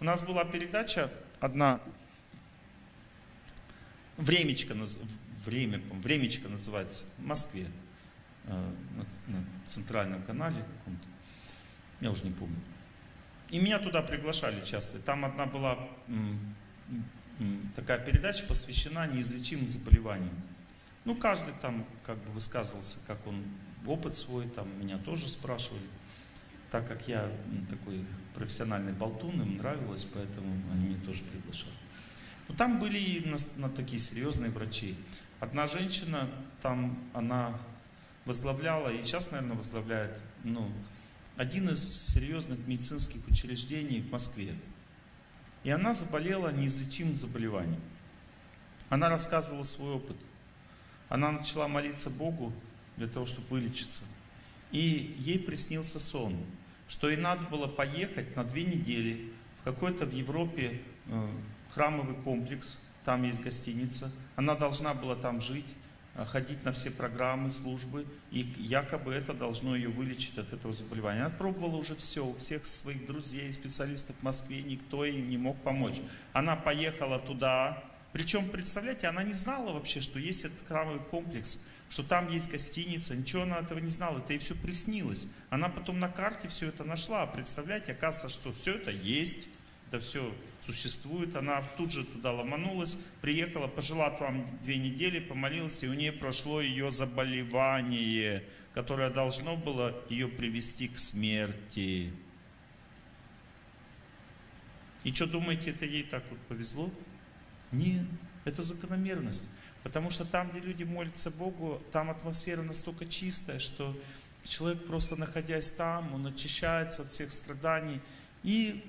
У нас была передача одна, Времечко, время, Времечко называется, в Москве, э, на, центральном канале каком-то, я уже не помню. И меня туда приглашали часто. Там одна была такая передача, посвящена неизлечимым заболеваниям. Ну, каждый там как бы высказывался, как он опыт свой, там меня тоже спрашивали. Так как я такой профессиональный болтун, им нравилось, поэтому они меня тоже приглашали. Но там были и на, на такие серьезные врачи. Одна женщина, там она возглавляла, и сейчас, наверное, возглавляет, ну, один из серьезных медицинских учреждений в Москве. И она заболела неизлечимым заболеванием. Она рассказывала свой опыт. Она начала молиться Богу для того, чтобы вылечиться. И ей приснился сон, что ей надо было поехать на две недели в какой-то в Европе э, храмовый комплекс, там есть гостиница. Она должна была там жить, э, ходить на все программы, службы, и якобы это должно ее вылечить от этого заболевания. Она пробовала уже все, у всех своих друзей, специалистов в Москве, никто ей не мог помочь. Она поехала туда, причем, представляете, она не знала вообще, что есть этот храмовый комплекс, что там есть гостиница, ничего она этого не знала, это ей все приснилось. Она потом на карте все это нашла, представляете, оказывается, что все это есть, это все существует. Она тут же туда ломанулась, приехала, пожила там две недели, помолилась, и у нее прошло ее заболевание, которое должно было ее привести к смерти. И что думаете, это ей так вот повезло? Нет, это закономерность. Потому что там, где люди молятся Богу, там атмосфера настолько чистая, что человек просто находясь там, он очищается от всех страданий. И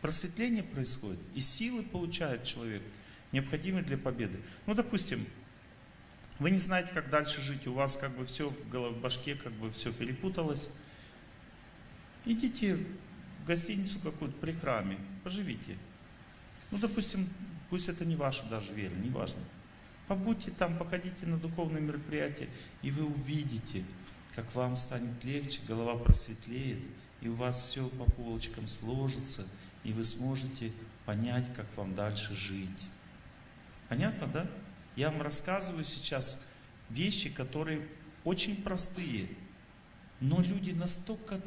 просветление происходит, и силы получает человек, необходимые для победы. Ну, допустим, вы не знаете, как дальше жить, у вас как бы все в голове, в башке как бы все перепуталось. Идите гостиницу какую-то при храме, поживите. Ну, допустим, пусть это не ваша даже вера, не важно. Побудьте там, походите на духовные мероприятия, и вы увидите, как вам станет легче, голова просветлеет, и у вас все по полочкам сложится, и вы сможете понять, как вам дальше жить. Понятно, да? Я вам рассказываю сейчас вещи, которые очень простые, но люди настолько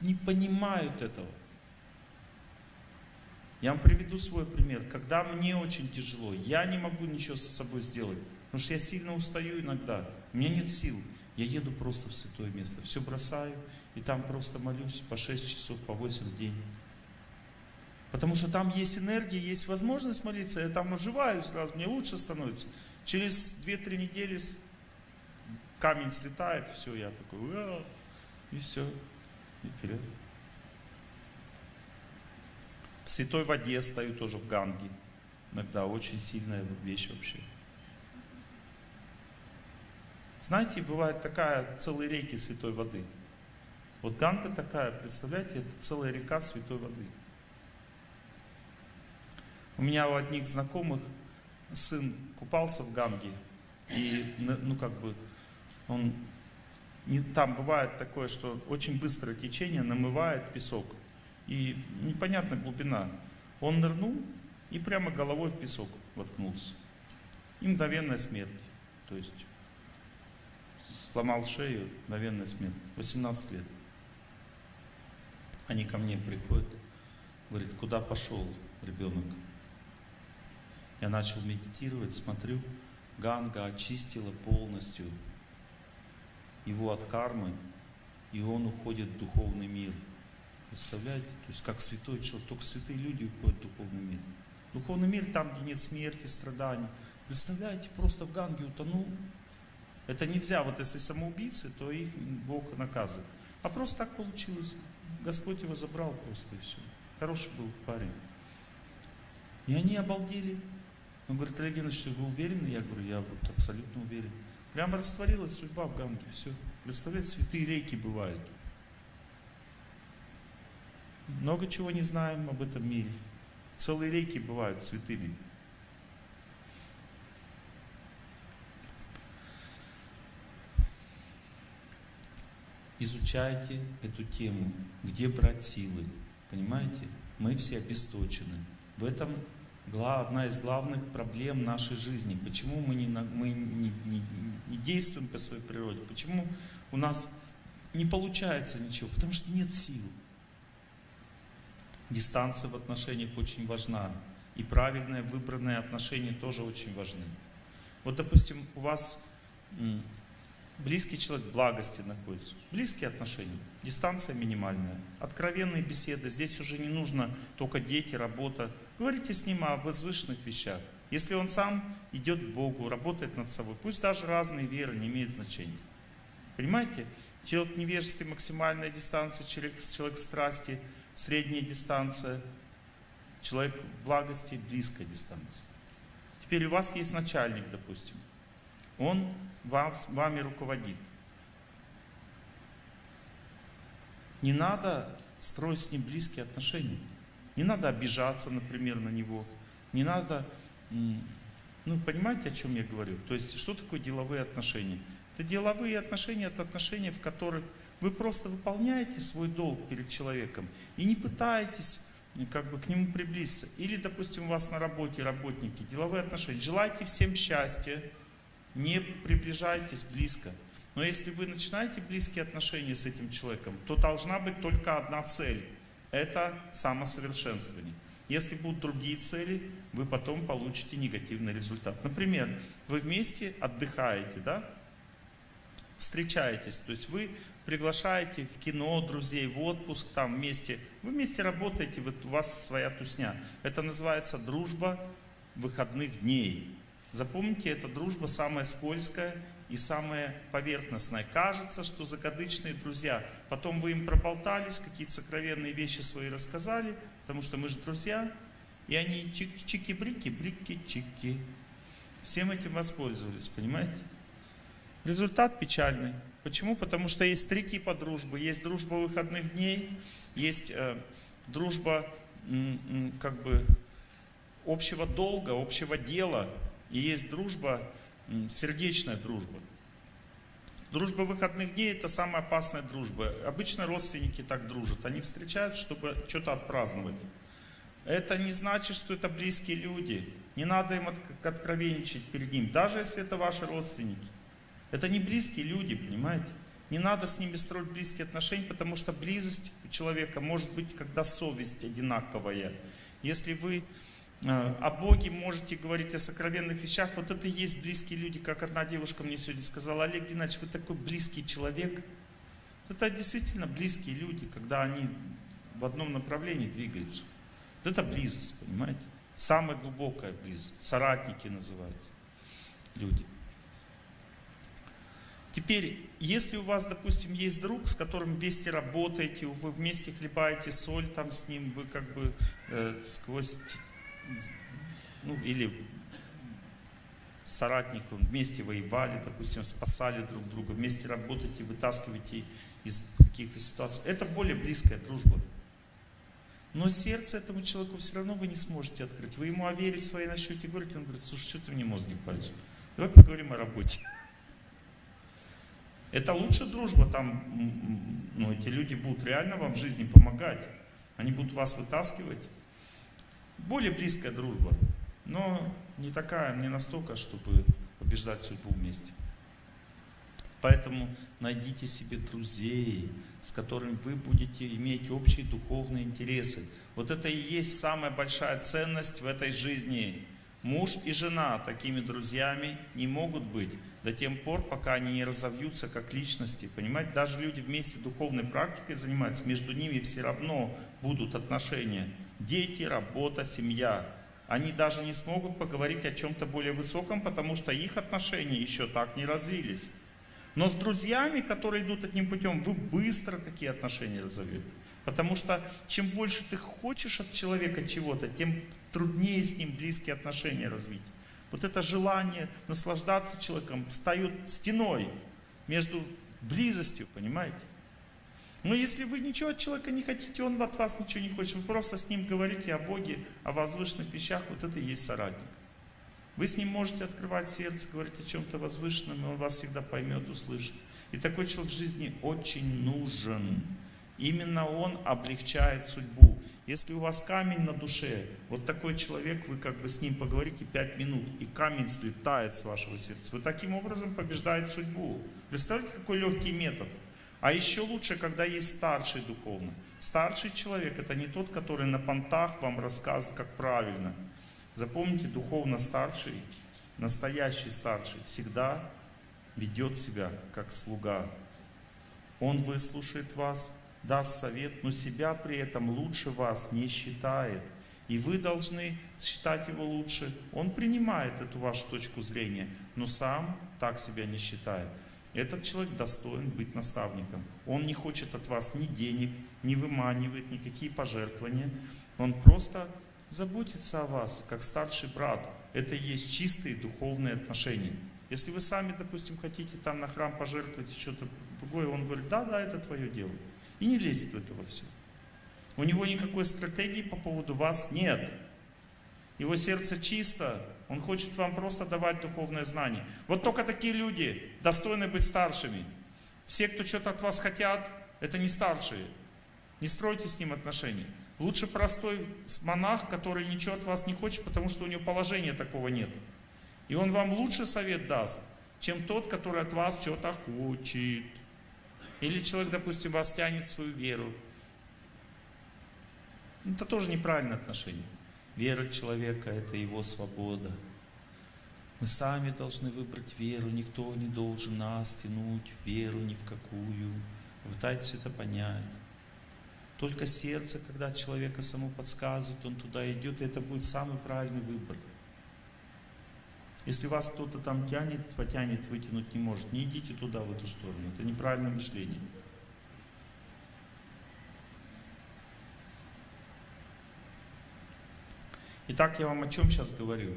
не понимают этого. Я вам приведу свой пример. Когда мне очень тяжело, я не могу ничего с собой сделать, потому что я сильно устаю иногда, у меня нет сил. Я еду просто в святое место, все бросаю, и там просто молюсь по 6 часов, по 8 в день. Потому что там есть энергия, есть возможность молиться, я там оживаю сразу, мне лучше становится. Через 2-3 недели камень слетает, все, я такой, и все, и вперед. В святой воде стою тоже в ганге. Иногда очень сильная вещь вообще. Знаете, бывает такая целые реки святой воды. Вот ганга такая, представляете, это целая река святой воды. У меня у одних знакомых сын купался в Ганге, и, ну, как бы, он, не, там бывает такое, что очень быстрое течение намывает песок, и непонятная глубина. Он нырнул и прямо головой в песок воткнулся. И мгновенная смерть. То есть сломал шею, мгновенная смерть. 18 лет. Они ко мне приходят, говорят, куда пошел ребенок? Я начал медитировать, смотрю, Ганга очистила полностью его от кармы, и он уходит в духовный мир. Представляете? То есть как святой человек, только святые люди уходят в духовный мир. Духовный мир там, где нет смерти, страданий. Представляете, просто в Ганге утонул. Это нельзя, вот если самоубийцы, то их Бог наказывает. А просто так получилось. Господь его забрал просто и все. Хороший был парень. И они обалдели. Он говорит, Олег Геннадьевич, вы уверены? Я говорю, я вот абсолютно уверен. Прямо растворилась судьба в Ганге, все. Представляете, святые реки бывают. Много чего не знаем об этом мире. Целые реки бывают святыми. Изучайте эту тему, где брать силы. Понимаете? Мы все обесточены. В этом одна из главных проблем нашей жизни. Почему мы, не, мы не, не, не действуем по своей природе? Почему у нас не получается ничего? Потому что нет сил. Дистанция в отношениях очень важна. И правильное выбранное отношения тоже очень важны. Вот, допустим, у вас близкий человек благости находится. Близкие отношения, дистанция минимальная, откровенные беседы. Здесь уже не нужно только дети, работа. Говорите с ним о возвышенных вещах. Если он сам идет к Богу, работает над собой, пусть даже разные веры не имеют значения. Понимаете? Человек в невежестве максимальная дистанция, человек, человек в страсти средняя дистанция, человек в благости близкая дистанция. Теперь у вас есть начальник, допустим. Он вам, вами руководит. Не надо строить с ним близкие отношения. Не надо обижаться, например, на него. Не надо, ну, понимаете, о чем я говорю? То есть, что такое деловые отношения? Это деловые отношения, это отношения, в которых вы просто выполняете свой долг перед человеком и не пытаетесь как бы к нему приблизиться. Или, допустим, у вас на работе работники, деловые отношения. Желайте всем счастья, не приближайтесь близко. Но если вы начинаете близкие отношения с этим человеком, то должна быть только одна цель. Это самосовершенствование. Если будут другие цели, вы потом получите негативный результат. Например, вы вместе отдыхаете, да? встречаетесь, то есть вы приглашаете в кино друзей, в отпуск, там вместе, вы вместе работаете, вот у вас своя тусня. Это называется дружба выходных дней. Запомните, эта дружба самая скользкая и самая поверхностная. Кажется, что закадычные друзья. Потом вы им проболтались, какие-то сокровенные вещи свои рассказали, потому что мы же друзья. И они чики-брики, брики-чики. Всем этим воспользовались, понимаете? Результат печальный. Почему? Потому что есть три типа дружбы. Есть дружба выходных дней, есть э, дружба как бы общего долга, общего дела, и есть дружба, сердечная дружба. Дружба выходных дней – это самая опасная дружба. Обычно родственники так дружат. Они встречаются, чтобы что-то отпраздновать. Это не значит, что это близкие люди. Не надо им откровенничать перед ним, даже если это ваши родственники. Это не близкие люди, понимаете? Не надо с ними строить близкие отношения, потому что близость у человека может быть, когда совесть одинаковая. Если вы о Боге можете говорить о сокровенных вещах. Вот это и есть близкие люди, как одна девушка мне сегодня сказала, Олег Геннадьевич, вы такой близкий человек. Это действительно близкие люди, когда они в одном направлении двигаются. Вот это близость, понимаете? Самая глубокая близость. Соратники называются люди. Теперь, если у вас, допустим, есть друг, с которым вместе работаете, вы вместе хлебаете соль там с ним, вы как бы э, сквозь ну, или соратником, вместе воевали, допустим, спасали друг друга, вместе работаете, вытаскиваете из каких-то ситуаций. Это более близкая дружба. Но сердце этому человеку все равно вы не сможете открыть. Вы ему о вере своей начнете говорить, он говорит, слушай, что ты мне мозги паришь? Давай поговорим о работе. Это лучше дружба, там ну, эти люди будут реально вам в жизни помогать. Они будут вас вытаскивать более близкая дружба, но не такая, не настолько, чтобы побеждать судьбу вместе. Поэтому найдите себе друзей, с которыми вы будете иметь общие духовные интересы. Вот это и есть самая большая ценность в этой жизни. Муж и жена такими друзьями не могут быть до тех пор, пока они не разовьются как личности. Понимаете, даже люди вместе духовной практикой занимаются, между ними все равно будут отношения дети, работа, семья. Они даже не смогут поговорить о чем-то более высоком, потому что их отношения еще так не развились. Но с друзьями, которые идут одним путем, вы быстро такие отношения разовьете. Потому что чем больше ты хочешь от человека чего-то, тем труднее с ним близкие отношения развить. Вот это желание наслаждаться человеком встает стеной между близостью, понимаете? Но если вы ничего от человека не хотите, он от вас ничего не хочет, вы просто с ним говорите о Боге, о возвышенных вещах, вот это и есть соратник. Вы с ним можете открывать сердце, говорить о чем-то возвышенном, и он вас всегда поймет, услышит. И такой человек в жизни очень нужен. Именно он облегчает судьбу. Если у вас камень на душе, вот такой человек, вы как бы с ним поговорите 5 минут, и камень слетает с вашего сердца. Вы таким образом побеждаете судьбу. Представляете, какой легкий метод? А еще лучше, когда есть старший духовно. Старший человек это не тот, который на понтах вам рассказывает, как правильно. Запомните, духовно старший, настоящий старший всегда ведет себя как слуга. Он выслушает вас, даст совет, но себя при этом лучше вас не считает. И вы должны считать его лучше. Он принимает эту вашу точку зрения, но сам так себя не считает. Этот человек достоин быть наставником. Он не хочет от вас ни денег, не выманивает никакие пожертвования. Он просто заботится о вас, как старший брат. Это и есть чистые духовные отношения. Если вы сами, допустим, хотите там на храм пожертвовать что-то другое, он говорит, да, да, это твое дело. И не лезет в это во все. У него никакой стратегии по поводу вас нет. Его сердце чисто, он хочет вам просто давать духовное знание. Вот только такие люди достойны быть старшими. Все, кто что-то от вас хотят, это не старшие. Не стройте с ним отношения. Лучше простой монах, который ничего от вас не хочет, потому что у него положения такого нет. И он вам лучше совет даст, чем тот, который от вас что-то хочет. Или человек, допустим, вас тянет в свою веру. Это тоже неправильное отношение. Вера человека – это его свобода. Мы сами должны выбрать веру, никто не должен нас тянуть в веру ни в какую. Пытайтесь это понять. Только сердце, когда человека само подсказывает, он туда идет, и это будет самый правильный выбор. Если вас кто-то там тянет, потянет, вытянуть не может, не идите туда, в эту сторону. Это неправильное мышление. Итак, я вам о чем сейчас говорю?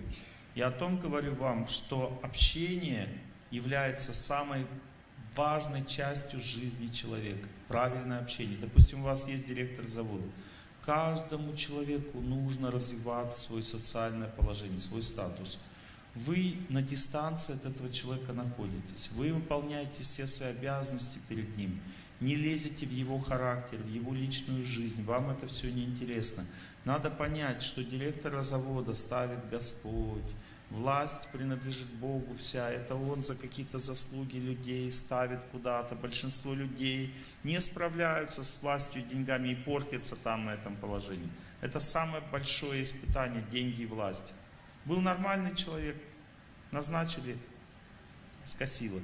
Я о том говорю вам, что общение является самой важной частью жизни человека. Правильное общение. Допустим, у вас есть директор завода. Каждому человеку нужно развивать свое социальное положение, свой статус. Вы на дистанции от этого человека находитесь. Вы выполняете все свои обязанности перед ним. Не лезете в его характер, в его личную жизнь. Вам это все не интересно. Надо понять, что директора завода ставит Господь. Власть принадлежит Богу вся. Это Он за какие-то заслуги людей ставит куда-то. Большинство людей не справляются с властью и деньгами и портятся там на этом положении. Это самое большое испытание – деньги и власть. Был нормальный человек, назначили, скосило.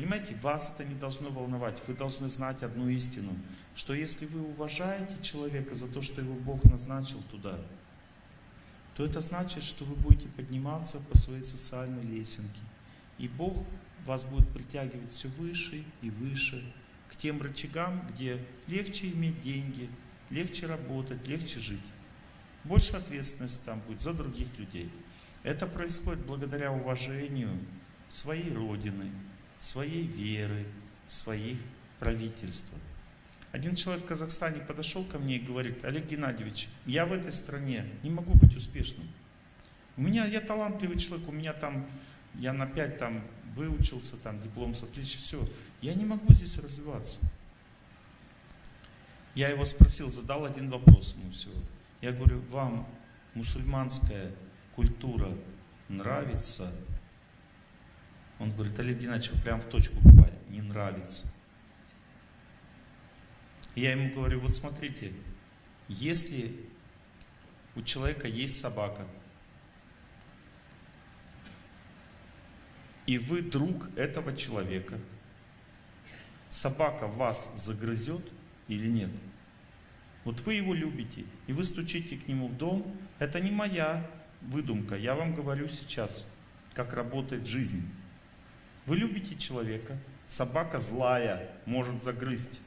Понимаете, вас это не должно волновать. Вы должны знать одну истину, что если вы уважаете человека за то, что его Бог назначил туда, то это значит, что вы будете подниматься по своей социальной лесенке. И Бог вас будет притягивать все выше и выше к тем рычагам, где легче иметь деньги, легче работать, легче жить. Больше ответственности там будет за других людей. Это происходит благодаря уважению своей Родины, своей веры, своих правительств. Один человек в Казахстане подошел ко мне и говорит, Олег Геннадьевич, я в этой стране не могу быть успешным. У меня, я талантливый человек, у меня там, я на 5 там выучился, там диплом с отличием, все. Я не могу здесь развиваться. Я его спросил, задал один вопрос ему всего. Я говорю, вам мусульманская культура нравится? Он говорит, Олег Геннадьевич, вы прям в точку попали, не нравится. Я ему говорю, вот смотрите, если у человека есть собака, и вы друг этого человека, собака вас загрызет или нет? Вот вы его любите, и вы стучите к нему в дом, это не моя выдумка, я вам говорю сейчас, как работает жизнь. Вы любите человека, собака злая, может загрызть.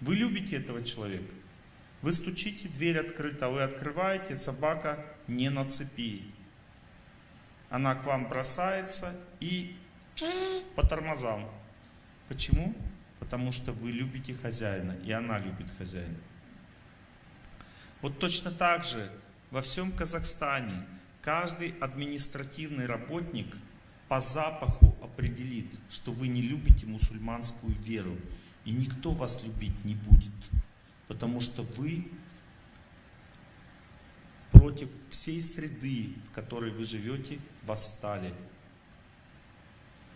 Вы любите этого человека. Вы стучите, дверь открыта, вы открываете, собака не на цепи. Она к вам бросается и по тормозам. Почему? Потому что вы любите хозяина, и она любит хозяина. Вот точно так же во всем Казахстане Каждый административный работник по запаху определит, что вы не любите мусульманскую веру. И никто вас любить не будет. Потому что вы против всей среды, в которой вы живете, восстали.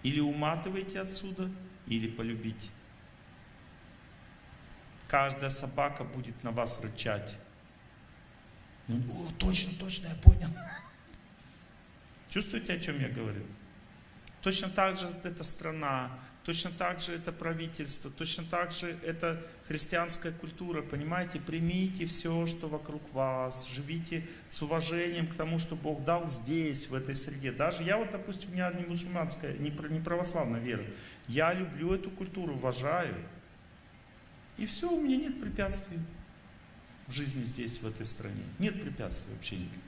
Или уматывайте отсюда, или полюбите. Каждая собака будет на вас рычать. О, точно, точно, я понял. Чувствуете, о чем я говорю? Точно так же эта страна, точно так же это правительство, точно так же это христианская культура, понимаете? Примите все, что вокруг вас, живите с уважением к тому, что Бог дал здесь, в этой среде. Даже я вот, допустим, у меня не мусульманская, не православная вера. Я люблю эту культуру, уважаю. И все, у меня нет препятствий в жизни здесь, в этой стране. Нет препятствий вообще никаких.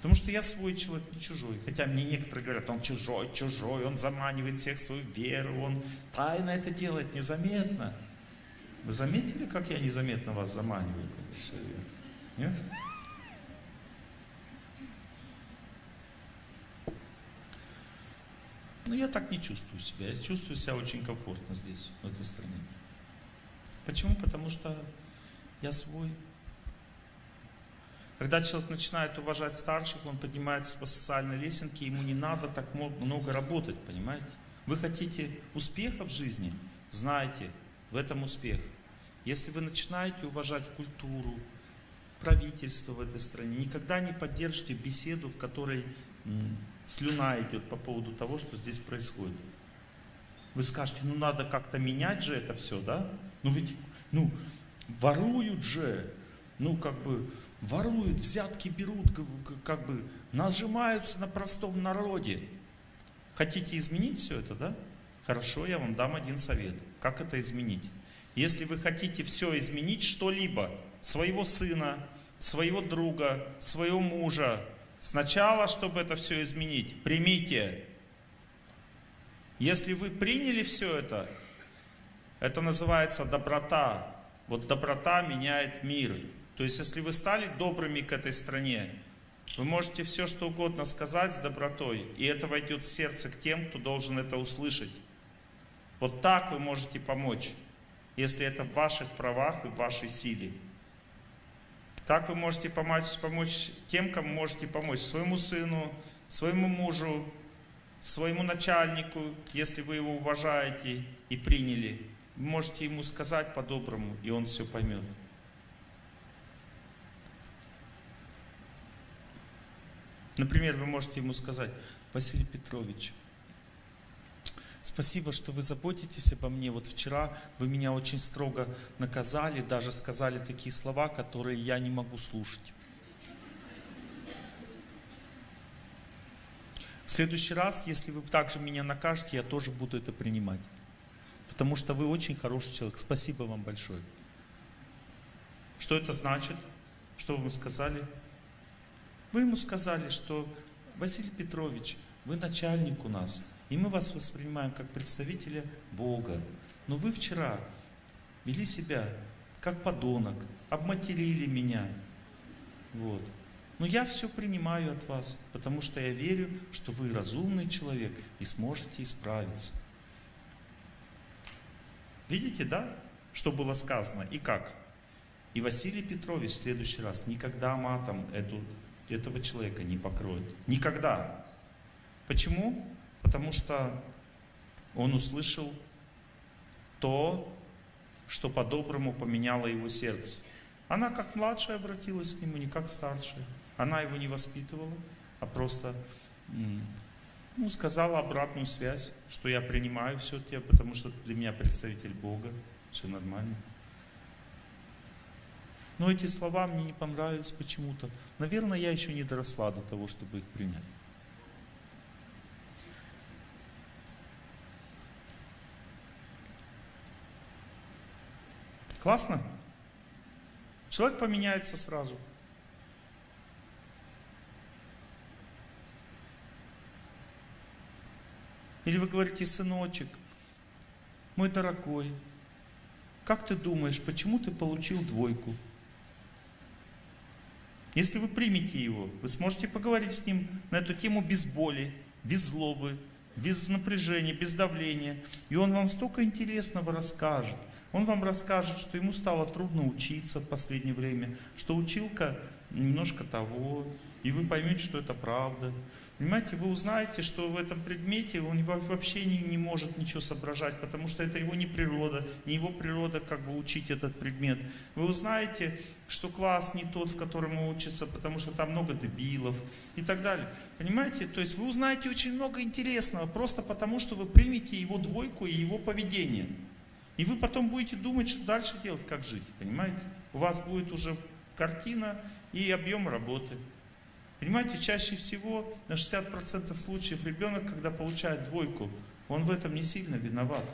Потому что я свой человек, не чужой. Хотя мне некоторые говорят, он чужой, чужой, он заманивает всех в свою веру, он тайно это делает, незаметно. Вы заметили, как я незаметно вас заманиваю в свою веру? Нет? Но я так не чувствую себя. Я чувствую себя очень комфортно здесь, в этой стране. Почему? Потому что я свой. Когда человек начинает уважать старших, он поднимается по социальной лесенке, ему не надо так много работать, понимаете? Вы хотите успеха в жизни? Знаете, в этом успех. Если вы начинаете уважать культуру, правительство в этой стране, никогда не поддержите беседу, в которой слюна идет по поводу того, что здесь происходит. Вы скажете, ну надо как-то менять же это все, да? Ну ведь, ну, воруют же, ну как бы, воруют, взятки берут, как бы нажимаются на простом народе. Хотите изменить все это, да? Хорошо, я вам дам один совет. Как это изменить? Если вы хотите все изменить, что-либо, своего сына, своего друга, своего мужа, сначала, чтобы это все изменить, примите. Если вы приняли все это, это называется доброта. Вот доброта меняет мир. То есть, если вы стали добрыми к этой стране, вы можете все, что угодно сказать с добротой, и это войдет в сердце к тем, кто должен это услышать. Вот так вы можете помочь, если это в ваших правах и в вашей силе. Так вы можете помочь, помочь тем, кому можете помочь. Своему сыну, своему мужу, своему начальнику, если вы его уважаете и приняли. Вы можете ему сказать по-доброму, и он все поймет. Например, вы можете ему сказать, Василий Петрович, спасибо, что вы заботитесь обо мне. Вот вчера вы меня очень строго наказали, даже сказали такие слова, которые я не могу слушать. В следующий раз, если вы также меня накажете, я тоже буду это принимать. Потому что вы очень хороший человек. Спасибо вам большое. Что это значит? Что вы сказали? Вы ему сказали, что Василий Петрович, вы начальник у нас, и мы вас воспринимаем как представителя Бога. Но вы вчера вели себя как подонок, обматерили меня. Вот. Но я все принимаю от вас, потому что я верю, что вы разумный человек и сможете исправиться. Видите, да, что было сказано и как? И Василий Петрович в следующий раз никогда матом эту этого человека не покроет. Никогда. Почему? Потому что он услышал то, что по-доброму поменяло его сердце. Она как младшая обратилась к нему, не как старшая. Она его не воспитывала, а просто ну, сказала обратную связь, что я принимаю все тебя, потому что ты для меня представитель Бога, все нормально. Но эти слова мне не понравились почему-то. Наверное, я еще не доросла до того, чтобы их принять. Классно? Человек поменяется сразу. Или вы говорите, сыночек, мой дорогой, как ты думаешь, почему ты получил двойку? Если вы примете его, вы сможете поговорить с ним на эту тему без боли, без злобы, без напряжения, без давления. И он вам столько интересного расскажет. Он вам расскажет, что ему стало трудно учиться в последнее время, что училка немножко того, и вы поймете, что это правда. Понимаете, вы узнаете, что в этом предмете он вообще не, не может ничего соображать, потому что это его не природа, не его природа как бы учить этот предмет. Вы узнаете, что класс не тот, в котором он учится, потому что там много дебилов и так далее. Понимаете, то есть вы узнаете очень много интересного, просто потому что вы примете его двойку и его поведение. И вы потом будете думать, что дальше делать, как жить, понимаете? У вас будет уже картина и объем работы. Понимаете, чаще всего на 60% случаев ребенок, когда получает двойку, он в этом не сильно виноват.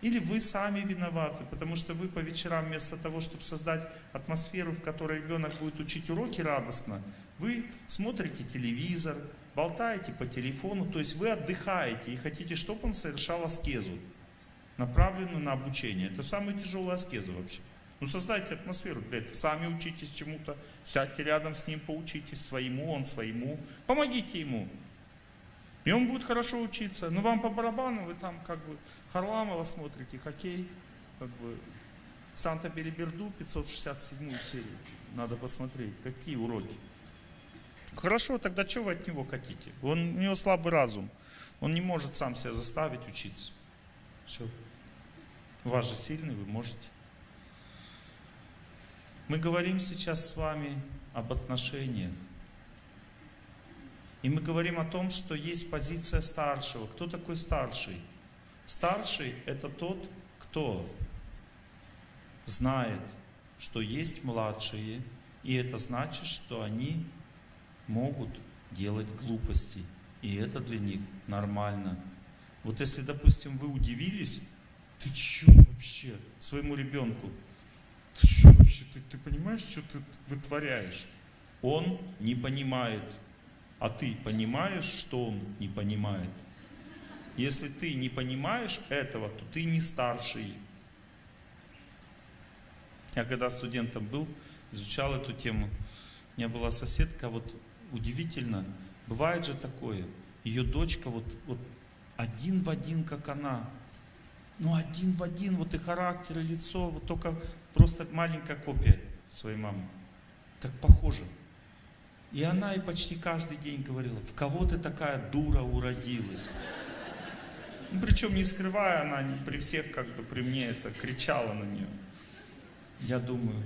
Или вы сами виноваты, потому что вы по вечерам вместо того, чтобы создать атмосферу, в которой ребенок будет учить уроки радостно, вы смотрите телевизор, болтаете по телефону, то есть вы отдыхаете и хотите, чтобы он совершал аскезу, направленную на обучение. Это самая тяжелая аскеза вообще. Ну создайте атмосферу для этого. Сами учитесь чему-то, сядьте рядом с ним, поучитесь своему, он своему. Помогите ему. И он будет хорошо учиться. Но вам по барабану, вы там как бы Харламова смотрите, хоккей, как бы Санта-Береберду, 567 серию. Надо посмотреть, какие уроки. Хорошо, тогда что вы от него хотите? Он, у него слабый разум. Он не может сам себя заставить учиться. Все. Вас же сильный, вы можете. Мы говорим сейчас с вами об отношениях. И мы говорим о том, что есть позиция старшего. Кто такой старший? Старший – это тот, кто знает, что есть младшие, и это значит, что они могут делать глупости. И это для них нормально. Вот если, допустим, вы удивились, ты что вообще своему ребенку? Вообще, ты, ты понимаешь, что ты вытворяешь? Он не понимает. А ты понимаешь, что он не понимает? Если ты не понимаешь этого, то ты не старший. Я когда студентом был, изучал эту тему, у меня была соседка, вот удивительно, бывает же такое, ее дочка вот, вот один в один, как она, ну один в один, вот и характер, и лицо, вот только просто маленькая копия своей мамы. Так похоже. И она и почти каждый день говорила, в кого ты такая дура уродилась. Ну, причем не скрывая, она при всех, как бы при мне это кричала на нее. Я думаю,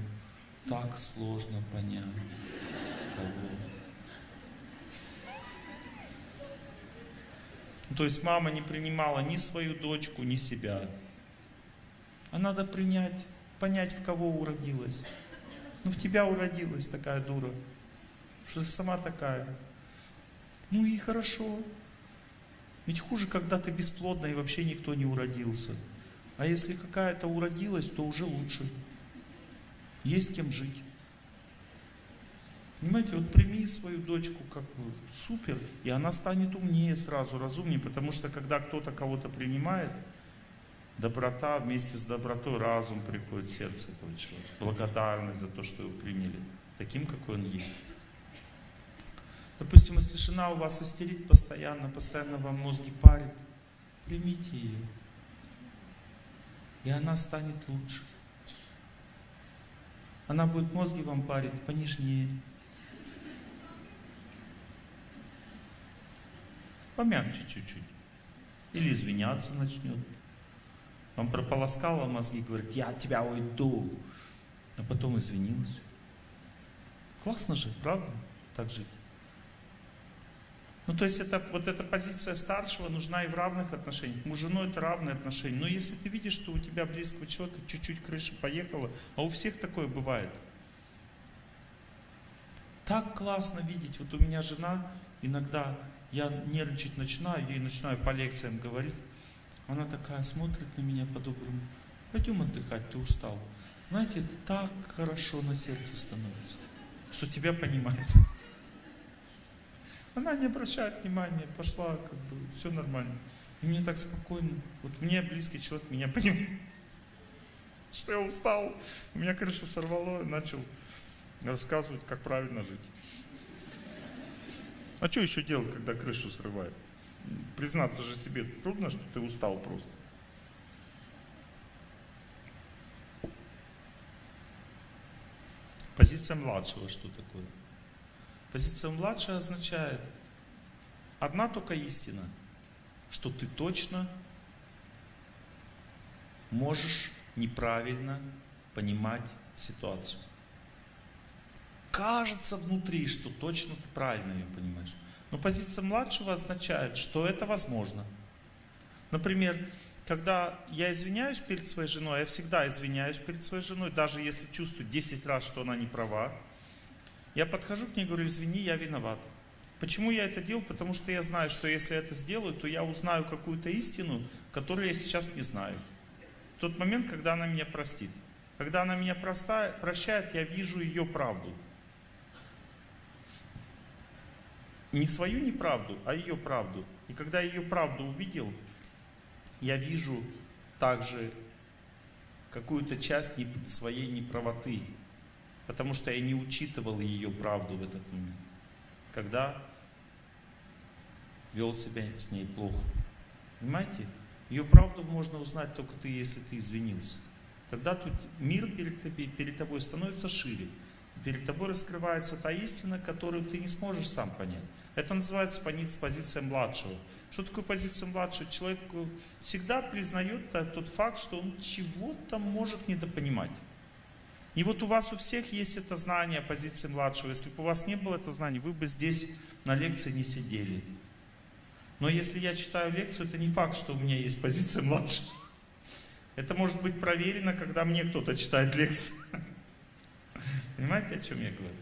так сложно понять, кого. То есть мама не принимала ни свою дочку, ни себя. А надо принять, понять, в кого уродилась. Ну, в тебя уродилась такая дура, что ты сама такая. Ну и хорошо. Ведь хуже, когда ты бесплодна и вообще никто не уродился. А если какая-то уродилась, то уже лучше. Есть кем жить. Понимаете, вот прими свою дочку как бы супер, и она станет умнее сразу, разумнее, потому что когда кто-то кого-то принимает, доброта вместе с добротой разум приходит в сердце этого человека, благодарность за то, что его приняли, таким, какой он есть. Допустим, если жена у вас истерит постоянно, постоянно вам мозги парит, примите ее, и она станет лучше. Она будет мозги вам парить понежнее, помягче чуть-чуть. Или извиняться начнет. Он прополоскала мозги, говорит, я от тебя уйду. А потом извинилась. Классно же, правда, так жить? Ну, то есть, это, вот эта позиция старшего нужна и в равных отношениях. Муж женой это равные отношения. Но если ты видишь, что у тебя близкого человека чуть-чуть крыша поехала, а у всех такое бывает. Так классно видеть. Вот у меня жена иногда я нервничать начинаю, ей начинаю по лекциям говорить. Она такая смотрит на меня по-доброму. Пойдем отдыхать, ты устал. Знаете, так хорошо на сердце становится, что тебя понимает. Она не обращает внимания, пошла, как бы, все нормально. И мне так спокойно. Вот мне близкий человек меня понимает, что я устал. У меня крышу сорвало, начал Рассказывают, как правильно жить. А что еще делать, когда крышу срывает? Признаться же себе трудно, что ты устал просто. Позиция младшего что такое? Позиция младшего означает одна только истина, что ты точно можешь неправильно понимать ситуацию. Кажется внутри, что точно ты правильно ее понимаешь. Но позиция младшего означает, что это возможно. Например, когда я извиняюсь перед своей женой, я всегда извиняюсь перед своей женой, даже если чувствую 10 раз, что она не права, я подхожу к ней и говорю, извини, я виноват. Почему я это делаю? Потому что я знаю, что если я это сделаю, то я узнаю какую-то истину, которую я сейчас не знаю. В тот момент, когда она меня простит. Когда она меня прощает, я вижу ее правду. Не свою неправду, а ее правду. И когда я ее правду увидел, я вижу также какую-то часть своей неправоты, потому что я не учитывал ее правду в этот момент, когда вел себя с ней плохо. Понимаете? Ее правду можно узнать только ты, если ты извинился. Тогда тут мир перед, перед тобой становится шире. Перед тобой раскрывается та истина, которую ты не сможешь сам понять. Это называется позиция младшего. Что такое позиция младшего? Человек всегда признает тот факт, что он чего-то может недопонимать. И вот у вас у всех есть это знание позиции младшего. Если бы у вас не было этого знания, вы бы здесь на лекции не сидели. Но если я читаю лекцию, это не факт, что у меня есть позиция младшего. Это может быть проверено, когда мне кто-то читает лекции. Понимаете, о чем я говорю?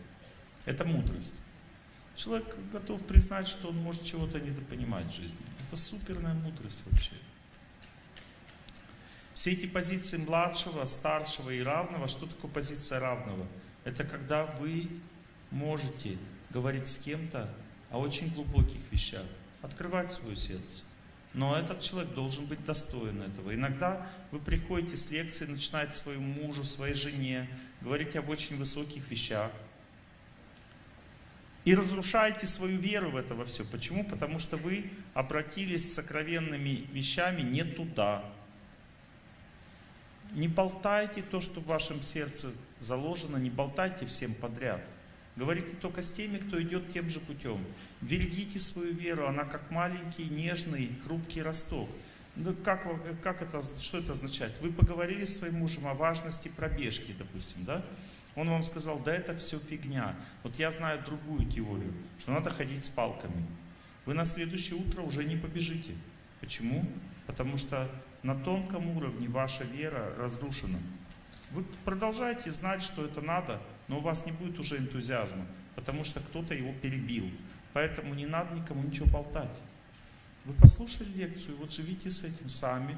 Это мудрость. Человек готов признать, что он может чего-то недопонимать в жизни. Это суперная мудрость вообще. Все эти позиции младшего, старшего и равного, что такое позиция равного? Это когда вы можете говорить с кем-то о очень глубоких вещах, открывать свое сердце. Но этот человек должен быть достоин этого. Иногда вы приходите с лекции, начинаете своему мужу, своей жене, говорить об очень высоких вещах, и разрушаете свою веру в это во все. Почему? Потому что вы обратились с сокровенными вещами не туда. Не болтайте то, что в вашем сердце заложено, не болтайте всем подряд. Говорите только с теми, кто идет тем же путем. Берегите свою веру, она как маленький, нежный, хрупкий росток. Ну, как, как это, что это означает? Вы поговорили с своим мужем о важности пробежки, допустим, да? Он вам сказал, да это все фигня. Вот я знаю другую теорию, что надо ходить с палками. Вы на следующее утро уже не побежите. Почему? Потому что на тонком уровне ваша вера разрушена. Вы продолжаете знать, что это надо, но у вас не будет уже энтузиазма, потому что кто-то его перебил. Поэтому не надо никому ничего болтать. Вы послушали лекцию, вот живите с этим сами.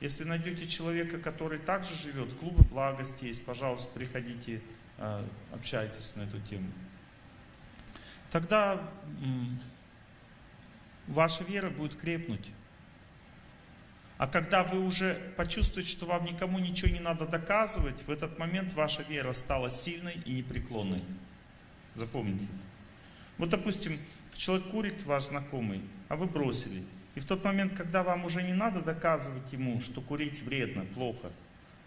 Если найдете человека, который также живет, клубы благости есть, пожалуйста, приходите, а, общайтесь на эту тему. Тогда ваша вера будет крепнуть. А когда вы уже почувствуете, что вам никому ничего не надо доказывать, в этот момент ваша вера стала сильной и непреклонной. Запомните. Вот, допустим, человек курит, ваш знакомый, а вы бросили. И в тот момент, когда вам уже не надо доказывать ему, что курить вредно, плохо,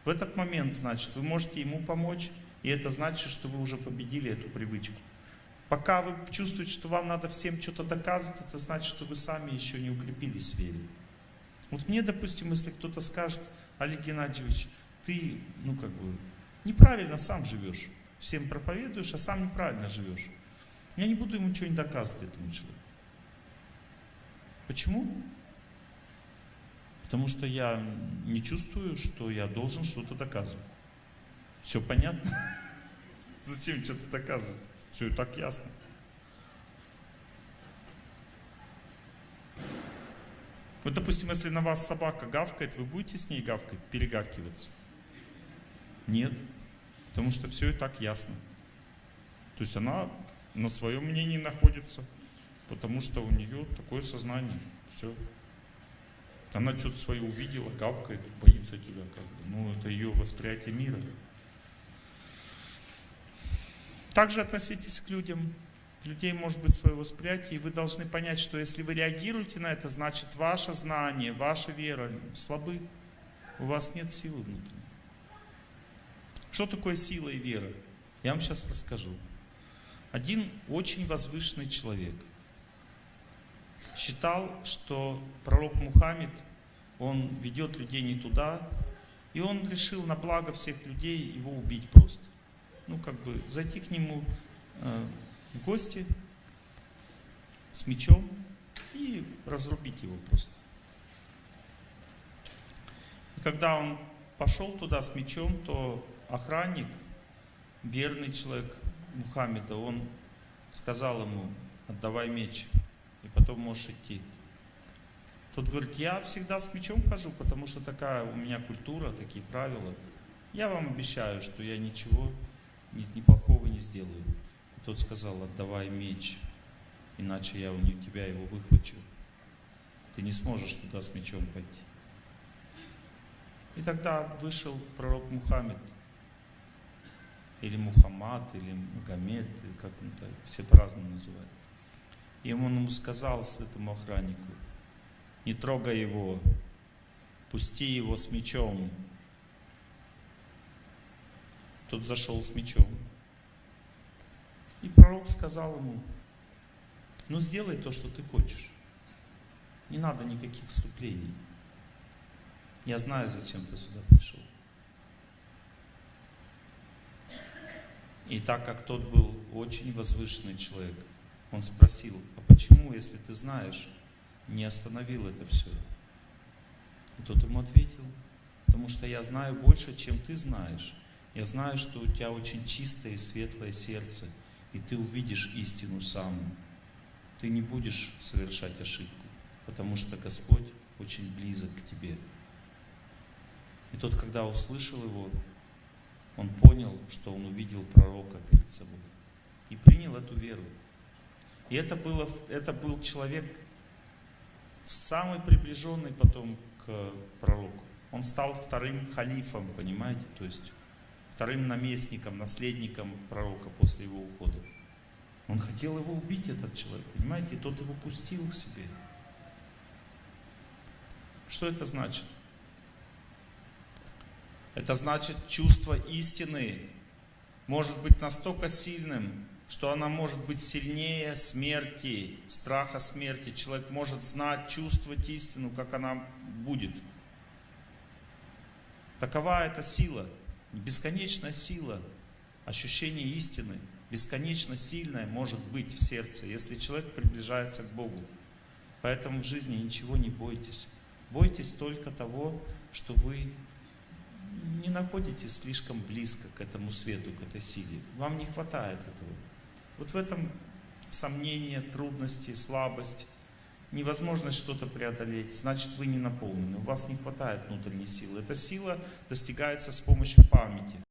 в этот момент, значит, вы можете ему помочь, и это значит, что вы уже победили эту привычку. Пока вы чувствуете, что вам надо всем что-то доказывать, это значит, что вы сами еще не укрепились в вере. Вот мне, допустим, если кто-то скажет, Олег Геннадьевич, ты, ну как бы, неправильно сам живешь. Всем проповедуешь, а сам неправильно живешь. Я не буду ему не доказывать этому человеку. Почему? Потому что я не чувствую, что я должен что-то доказывать. Все понятно? Зачем что-то доказывать? Все и так ясно. Вот, допустим, если на вас собака гавкает, вы будете с ней гавкать, перегавкиваться? Нет. Потому что все и так ясно. То есть она на своем мнении находится потому что у нее такое сознание. Все. Она что-то свое увидела, гавкает, боится тебя как бы. Ну, это ее восприятие мира. Также относитесь к людям. Людей может быть свое восприятие, и вы должны понять, что если вы реагируете на это, значит ваше знание, ваша вера слабы. У вас нет силы внутренней. Что такое сила и вера? Я вам сейчас расскажу. Один очень возвышенный человек считал, что пророк Мухаммед, он ведет людей не туда, и он решил на благо всех людей его убить просто. Ну, как бы зайти к нему э, в гости с мечом и разрубить его просто. И когда он пошел туда с мечом, то охранник, верный человек Мухаммеда, он сказал ему, отдавай меч, и потом можешь идти. Тот говорит, я всегда с мечом хожу, потому что такая у меня культура, такие правила. Я вам обещаю, что я ничего ни, ни плохого не сделаю. И тот сказал, отдавай меч, иначе я у тебя его выхвачу. Ты не сможешь туда с мечом пойти. И тогда вышел пророк Мухаммед, или Мухаммад, или Магомед, как он так, все по-разному называют. И он ему сказал этому охраннику, не трогай его, пусти его с мечом. Тот зашел с мечом. И пророк сказал ему, ну сделай то, что ты хочешь. Не надо никаких вступлений. Я знаю, зачем ты сюда пришел. И так как тот был очень возвышенный человек, он спросил, а почему, если ты знаешь, не остановил это все? И тот ему ответил, потому что я знаю больше, чем ты знаешь. Я знаю, что у тебя очень чистое и светлое сердце, и ты увидишь истину саму. Ты не будешь совершать ошибку, потому что Господь очень близок к тебе. И тот, когда услышал его, он понял, что он увидел пророка перед собой. И принял эту веру. И это, было, это был человек самый приближенный потом к пророку. Он стал вторым халифом, понимаете, то есть вторым наместником, наследником пророка после его ухода. Он хотел его убить, этот человек, понимаете, и тот его пустил к себе. Что это значит? Это значит, чувство истины может быть настолько сильным, что она может быть сильнее смерти, страха смерти. Человек может знать, чувствовать истину, как она будет. Такова эта сила, бесконечная сила, ощущение истины, бесконечно сильное может быть в сердце, если человек приближается к Богу. Поэтому в жизни ничего не бойтесь. Бойтесь только того, что вы не находитесь слишком близко к этому свету, к этой силе. Вам не хватает этого. Вот в этом сомнение, трудности, слабость, невозможность что-то преодолеть, значит вы не наполнены, у вас не хватает внутренней силы. Эта сила достигается с помощью памяти.